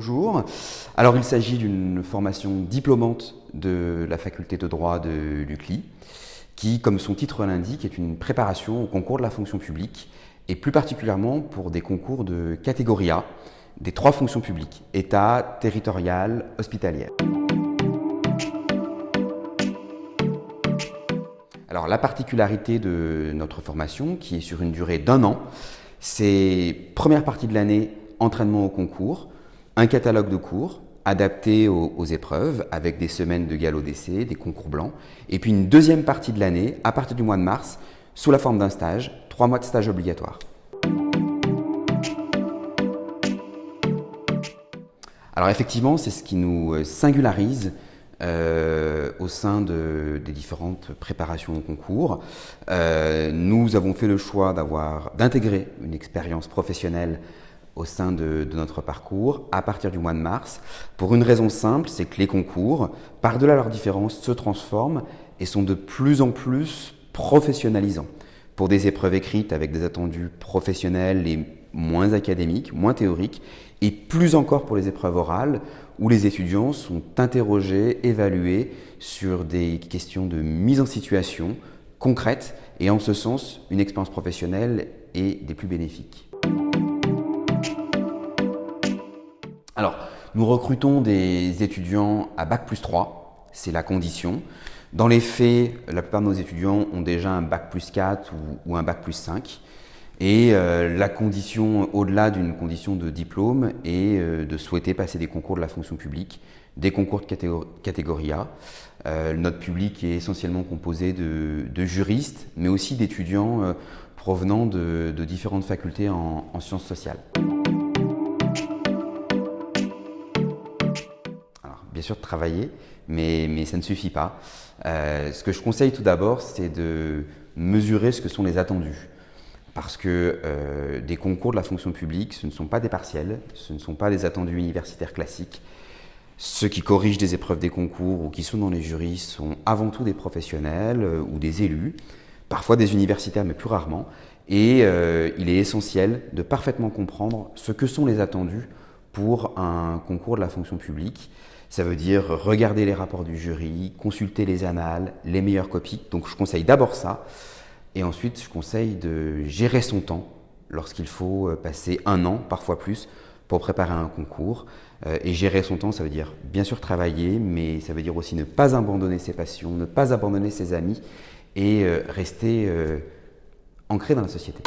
Bonjour. Alors il s'agit d'une formation diplômante de la faculté de droit de l'UCLI qui, comme son titre l'indique, est une préparation au concours de la fonction publique et plus particulièrement pour des concours de catégorie A, des trois fonctions publiques, État, territorial, hospitalière. Alors la particularité de notre formation, qui est sur une durée d'un an, c'est première partie de l'année, entraînement au concours, un catalogue de cours adapté aux, épreuves avec des semaines de galop d'essai, des concours blancs, et puis une deuxième partie de l'année, à partir du mois de mars, sous la forme d'un stage, trois mois de stage obligatoire. Alors effectivement, c'est ce qui nous euh, singularise euh, au sein de, des différentes préparations au concours. Euh, nous avons fait le choix d'intégrer une expérience professionnelle au sein de, notre parcours à partir du mois de mars, pour une raison simple, c'est que les concours, par-delà leurs différences, se transforment et sont de plus en plus professionnalisants. Pour des épreuves écrites avec des attendus professionnels et moins académiques, moins théoriques, et plus encore pour les épreuves orales, où les étudiants sont interrogés, évalués sur des questions de mise en situation concrètes, et en ce sens, une expérience professionnelle est des plus bénéfiques. Alors, nous recrutons des étudiants à Bac plus 3, c'est la condition. Dans les faits, la plupart de nos étudiants ont déjà un Bac plus 4 ou, un Bac plus 5. Et euh, la condition, au-delà d'une condition de diplôme, est euh, de souhaiter passer des concours de la fonction publique, des concours de catégorie, A. Euh, notre public est essentiellement composé de, juristes, mais aussi d'étudiants provenant de, différentes facultés en sciences sociales. Bien sûr travailler, mais, mais ça ne suffit pas. Euh, ce que je conseille tout d'abord, c'est de mesurer ce que sont les attendus. Parce que euh, des concours de la fonction publique, ce ne sont pas des partiels, ce ne sont pas des attendus universitaires classiques. Ceux qui corrigent des épreuves des concours ou qui sont dans les jurys sont avant tout des professionnels euh, ou des élus, parfois des universitaires, mais plus rarement. Et il est essentiel de parfaitement comprendre ce que sont les attendus pour un concours de la fonction publique. Ça veut dire regarder les rapports du jury, consulter les annales, les meilleures copies. Donc je conseille d'abord ça. Et ensuite, je conseille de gérer son temps lorsqu'il faut euh, passer un an, parfois plus, pour préparer un concours. Euh, et gérer son temps, ça veut dire bien sûr travailler, mais ça veut dire aussi ne pas abandonner ses passions, ne pas abandonner ses amis et euh, rester ancré dans la société.